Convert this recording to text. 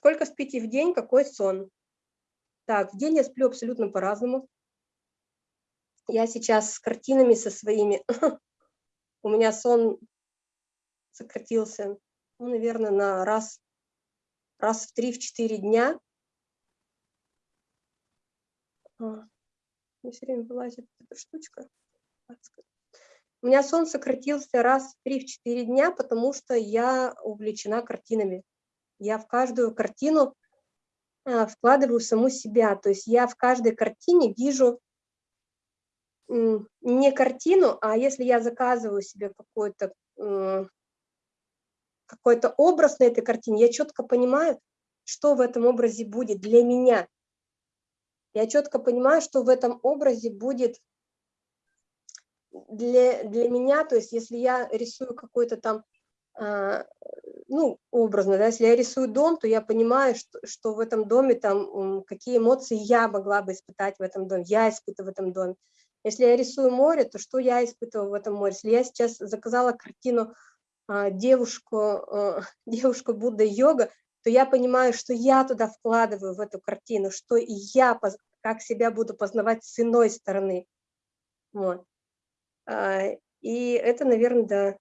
Сколько спите в день, какой сон? Так, в день я сплю абсолютно по-разному. Я сейчас с картинами со своими. У меня сон сократился, ну, наверное, на раз, раз в три-четыре дня. А, все время вылазит эта штучка. У меня сон сократился раз в 3-4 дня, потому что я увлечена картинами. Я в каждую картину а, вкладываю саму себя. То есть я в каждой картине вижу не картину, а если я заказываю себе какой-то какой-то образ на этой картине, я четко понимаю, что в этом образе будет для меня. Я четко понимаю, что в этом образе будет для, для меня, то есть если я рисую какой-то там, э, ну, образно, да, если я рисую дом, то я понимаю, что, что в этом доме там, какие эмоции я могла бы испытать в этом доме, я испытываю в этом доме. Если я рисую море, то что я испытываю в этом море? Если я сейчас заказала картину э, девушку, э, девушку Будда йога, то я понимаю, что я туда вкладываю в эту картину, что я как себя буду познавать с иной стороны. Вот. А, и это, наверное, да,